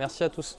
Merci à tous.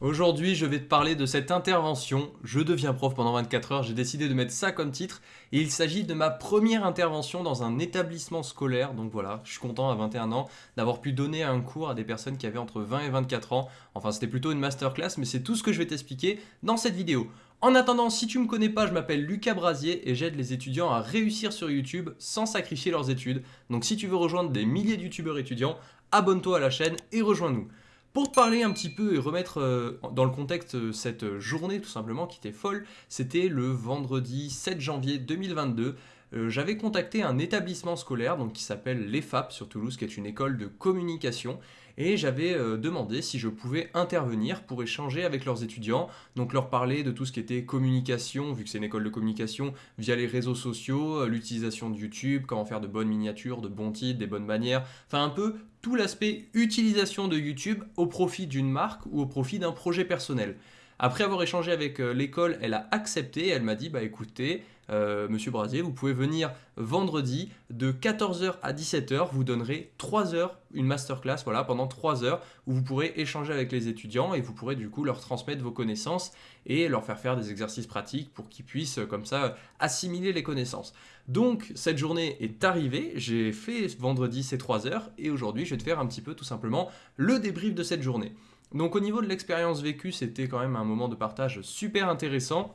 Aujourd'hui, je vais te parler de cette intervention. Je deviens prof pendant 24 heures, j'ai décidé de mettre ça comme titre. Et il s'agit de ma première intervention dans un établissement scolaire. Donc voilà, je suis content à 21 ans d'avoir pu donner un cours à des personnes qui avaient entre 20 et 24 ans. Enfin, c'était plutôt une masterclass, mais c'est tout ce que je vais t'expliquer dans cette vidéo. En attendant, si tu me connais pas, je m'appelle Lucas Brasier et j'aide les étudiants à réussir sur YouTube sans sacrifier leurs études. Donc si tu veux rejoindre des milliers de youtubeurs étudiants, abonne-toi à la chaîne et rejoins-nous. Pour te parler un petit peu et remettre euh, dans le contexte euh, cette journée tout simplement qui était folle, c'était le vendredi 7 janvier 2022. Euh, j'avais contacté un établissement scolaire donc, qui s'appelle l'EFAP sur Toulouse, qui est une école de communication, et j'avais demandé si je pouvais intervenir pour échanger avec leurs étudiants, donc leur parler de tout ce qui était communication, vu que c'est une école de communication, via les réseaux sociaux, l'utilisation de YouTube, comment faire de bonnes miniatures, de bons titres, des bonnes manières, enfin un peu tout l'aspect utilisation de YouTube au profit d'une marque ou au profit d'un projet personnel. Après avoir échangé avec euh, l'école, elle a accepté, elle m'a dit, bah écoutez, euh, Monsieur Brasier, vous pouvez venir vendredi de 14h à 17h, vous donnerez 3 heures, une masterclass, voilà, pendant 3 heures, où vous pourrez échanger avec les étudiants et vous pourrez du coup leur transmettre vos connaissances et leur faire faire des exercices pratiques pour qu'ils puissent comme ça assimiler les connaissances. Donc cette journée est arrivée, j'ai fait vendredi ces 3 heures et aujourd'hui je vais te faire un petit peu tout simplement le débrief de cette journée. Donc au niveau de l'expérience vécue, c'était quand même un moment de partage super intéressant.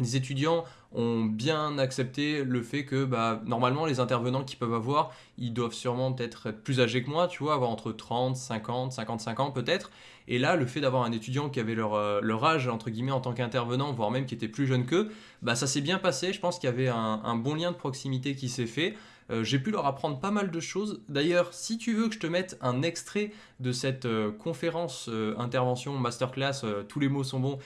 Les étudiants ont bien accepté le fait que bah, normalement les intervenants qu'ils peuvent avoir, ils doivent sûrement peut-être être plus âgés que moi, tu vois, avoir entre 30, 50, 55 ans peut-être. Et là, le fait d'avoir un étudiant qui avait leur, euh, leur, âge, entre guillemets, en tant qu'intervenant, voire même qui était plus jeune qu'eux, bah, ça s'est bien passé. Je pense qu'il y avait un, bon lien de proximité qui s'est fait. Euh, j'ai pu leur apprendre pas mal de choses. D'ailleurs, si tu veux que je te mette un extrait de cette euh, conférence, intervention, masterclass, tous les mots sont bons,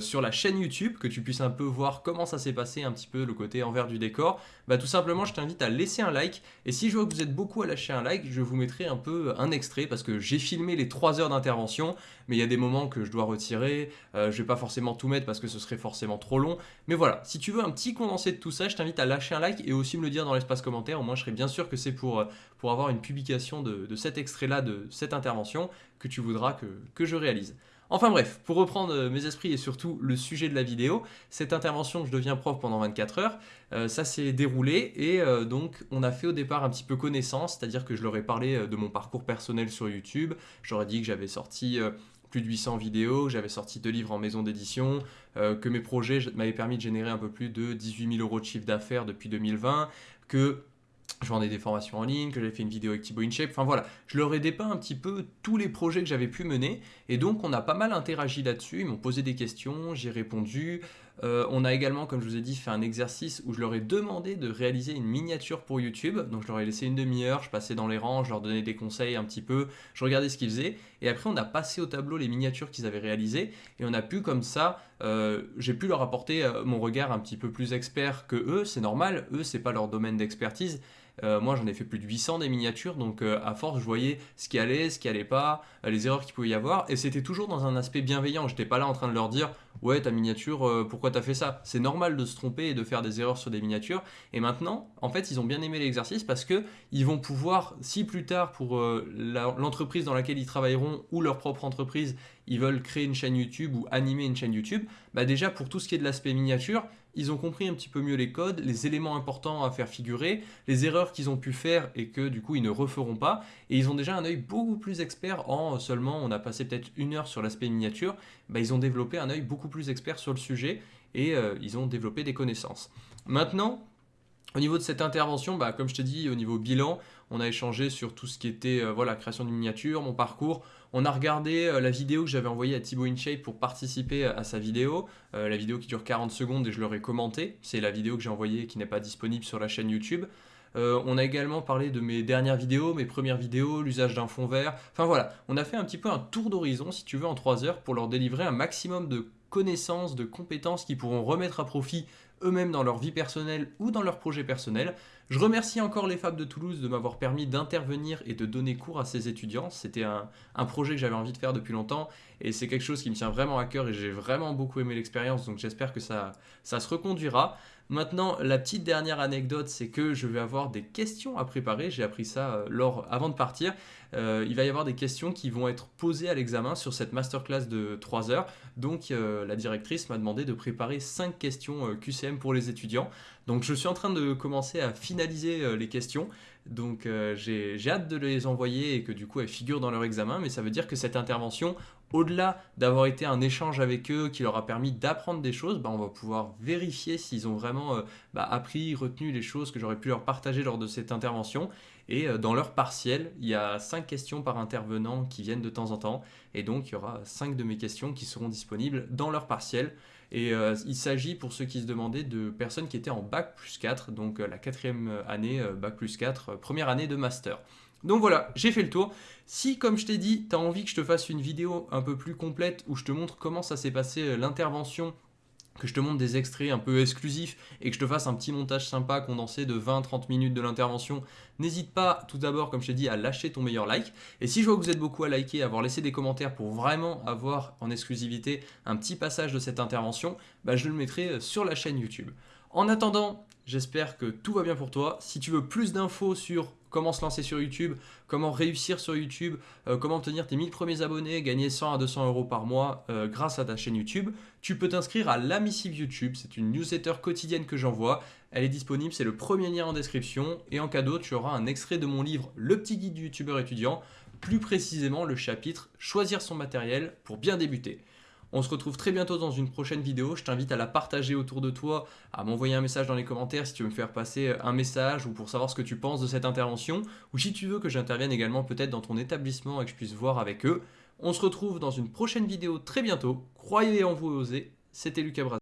sur la chaîne YouTube, que tu puisses un peu voir comment ça s'est passé, un petit peu le côté envers du décor, bah tout simplement je t'invite à laisser un like. Et si je vois que vous êtes beaucoup à lâcher un like, je vous mettrai un peu un extrait parce que j'ai filmé les 3 heures d'intervention, mais il y a des moments que je dois retirer. je vais pas forcément tout mettre parce que ce serait forcément trop long. Mais voilà, si tu veux un petit condensé de tout ça, je t'invite à lâcher un like et aussi me le dire dans l'espace commentaire. Au moins, je serai bien sûr que c'est pour, pour avoir une publication de, cet extrait-là, de cette intervention, que tu voudras que je réalise. Enfin bref, pour reprendre euh, mes esprits et surtout le sujet de la vidéo, cette intervention je deviens prof pendant 24 heures, euh, ça s'est déroulé et euh, donc on a fait au départ un petit peu connaissance, c'est-à-dire que je leur ai parlé de mon parcours personnel sur YouTube, j'aurais dit que j'avais sorti plus de 800 vidéos, j'avais sorti deux livres en maison d'édition, que mes projets m'avaient permis de générer un peu plus de 18 000 euros de chiffre d'affaires depuis 2020, que je vendais des formations en ligne, que j'avais fait une vidéo avec Thibaut InShape, enfin voilà, je leur ai dépeint un petit peu tous les projets que j'avais pu mener, et donc on a pas mal interagi là-dessus, ils m'ont posé des questions, j'ai répondu, euh, on a également, comme je vous ai dit, fait un exercice où je leur ai demandé de réaliser une miniature pour YouTube, donc je leur ai laissé une demi-heure, je passais dans les rangs, je leur donnais des conseils un petit peu, je regardais ce qu'ils faisaient, et après on a passé au tableau les miniatures qu'ils avaient réalisées, et on a pu comme ça, euh, j'ai pu leur apporter euh, mon regard un petit peu plus expert que eux, c'est normal, eux c'est pas leur domaine d'expertise, euh, moi, j'en ai fait plus de 800 des miniatures, donc euh, à force, je voyais ce qui allait, ce qui allait pas, euh, les erreurs qu'il pouvait y avoir, et c'était toujours dans un aspect bienveillant. J'étais pas là en train de leur dire ouais ta miniature, pourquoi t'as fait ça? C'est normal de se tromper et de faire des erreurs sur des miniatures. Et maintenant, en fait, ils ont bien aimé l'exercice parce que ils vont pouvoir, si plus tard pour l'entreprise dans laquelle ils travailleront ou leur propre entreprise, ils veulent créer une chaîne YouTube ou animer une chaîne YouTube, bah déjà pour tout ce qui est de l'aspect miniature, ils ont compris un petit peu mieux les codes, les éléments importants à faire figurer, les erreurs qu'ils ont pu faire et que du coup ils ne referont pas. Et ils ont déjà un œil beaucoup plus expert en seulement, on a passé peut-être une heure sur l'aspect miniature, bah, ils ont développé un œil beaucoup plus expert sur le sujet et euh, ils ont développé des connaissances. Maintenant, au niveau de cette intervention, bah, comme je t'ai dit, au niveau bilan, on a échangé sur tout ce qui était euh, voilà, création d'une miniature, mon parcours. On a regardé euh, la vidéo que j'avais envoyée à Thibaut InShape pour participer à sa vidéo. Euh, la vidéo qui dure 40 secondes et je leur ai commenté. C'est la vidéo que j'ai envoyée qui n'est pas disponible sur la chaîne YouTube. on a également parlé de mes dernières vidéos, mes premières vidéos, l'usage d'un fond vert. Enfin voilà, on a fait un petit peu un tour d'horizon, si tu veux, en 3 heures pour leur délivrer un maximum de connaissances, de compétences qui pourront remettre à profit eux-mêmes dans leur vie personnelle ou dans leur projet personnel. Je remercie encore les Fab de Toulouse de m'avoir permis d'intervenir et de donner cours à ces étudiants. C'était un, projet que j'avais envie de faire depuis longtemps et c'est quelque chose qui me tient vraiment à cœur et j'ai vraiment beaucoup aimé l'expérience donc j'espère que ça, ça se reconduira. Maintenant, la petite dernière anecdote, c'est que je vais avoir des questions à préparer. J'ai appris ça euh, lors, avant de partir. Euh, il va y avoir des questions qui vont être posées à l'examen sur cette masterclass de 3 heures. Donc euh, la directrice m'a demandé de préparer 5 questions QCM pour les étudiants. Donc je suis en train de commencer à finaliser les questions. Donc j'ai hâte de les envoyer et que du coup elles figurent dans leur examen. Mais ça veut dire que cette intervention, au-delà d'avoir été un échange avec eux qui leur a permis d'apprendre des choses, bah, on va pouvoir vérifier s'ils ont vraiment euh, bah, appris, retenu les choses que j'aurais pu leur partager lors de cette intervention. Et euh, dans leur partiel, il y a 5 questions par intervenant qui viennent de temps en temps. Et donc, il y aura 5 de mes questions qui seront disponibles dans leur partiel. Et euh, il s'agit, pour ceux qui se demandaient, de personnes qui étaient en Bac plus 4, donc la quatrième année, Bac plus 4, première année de master. Donc voilà, j'ai fait le tour. Si, comme je t'ai dit, tu as envie que je te fasse une vidéo un peu plus complète où je te montre comment ça s'est passé euh, l'intervention, que je te montre des extraits un peu exclusifs et que je te fasse un petit montage sympa condensé de 20-30 minutes de l'intervention, n'hésite pas tout d'abord, comme je t'ai dit, à lâcher ton meilleur like. Et si je vois que vous êtes beaucoup à liker, à avoir laissé des commentaires pour vraiment avoir en exclusivité un petit passage de cette intervention, bah je le mettrai euh, sur la chaîne YouTube. En attendant, j'espère que tout va bien pour toi. Si tu veux plus d'infos sur comment se lancer sur YouTube, comment réussir sur YouTube, euh, comment obtenir tes 1000 premiers abonnés, gagner 100 à 200 euros par mois euh, grâce à ta chaîne YouTube, tu peux t'inscrire à la missive YouTube. C'est une newsletter quotidienne que j'envoie. Elle est disponible, c'est le premier lien en description. Et en cadeau, tu auras un extrait de mon livre Le petit guide du youtubeur étudiant, plus précisément le chapitre Choisir son matériel pour bien débuter. On se retrouve très bientôt dans une prochaine vidéo. Je t'invite à la partager autour de toi, à m'envoyer un message dans les commentaires si tu veux me faire passer un message ou pour savoir ce que tu penses de cette intervention. Ou si tu veux que j'intervienne également peut-être dans ton établissement et que je puisse voir avec eux. On se retrouve dans une prochaine vidéo très bientôt. Croyez en vous et osez. C'était Lucas Bras.